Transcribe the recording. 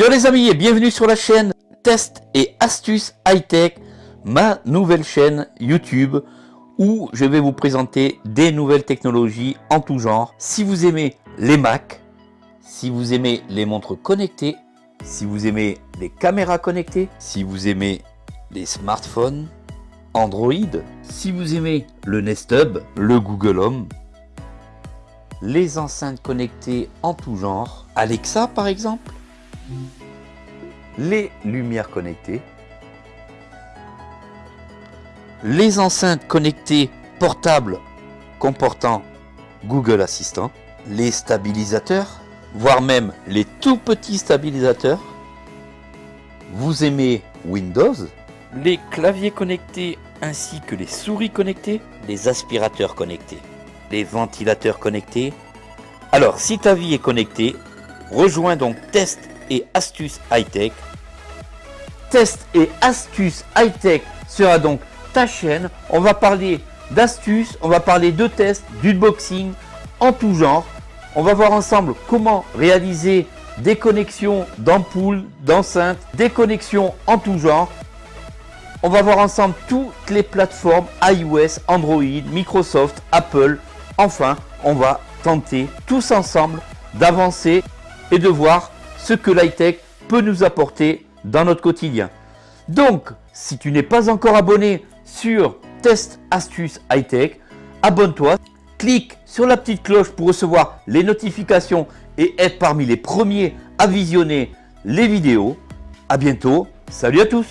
Yo les amis et bienvenue sur la chaîne Test et Astuces High Tech, ma nouvelle chaîne YouTube où je vais vous présenter des nouvelles technologies en tout genre. Si vous aimez les Mac, si vous aimez les montres connectées, si vous aimez les caméras connectées, si vous aimez les smartphones, Android, si vous aimez le Nest Hub, le Google Home, les enceintes connectées en tout genre, Alexa par exemple, les lumières connectées, les enceintes connectées portables comportant Google Assistant, les stabilisateurs, voire même les tout petits stabilisateurs. Vous aimez Windows, les claviers connectés ainsi que les souris connectées, les aspirateurs connectés, les ventilateurs connectés. Alors si ta vie est connectée, rejoins donc Test astuces high-tech. Test et astuces high-tech sera donc ta chaîne. On va parler d'astuces, on va parler de tests, d'unboxing en tout genre. On va voir ensemble comment réaliser des connexions d'ampoules, d'enceintes, des connexions en tout genre. On va voir ensemble toutes les plateformes iOS, Android, Microsoft, Apple. Enfin, on va tenter tous ensemble d'avancer et de voir ce que l'high-tech peut nous apporter dans notre quotidien. Donc, si tu n'es pas encore abonné sur Test Astuces High-Tech, abonne-toi, clique sur la petite cloche pour recevoir les notifications et être parmi les premiers à visionner les vidéos. A bientôt, salut à tous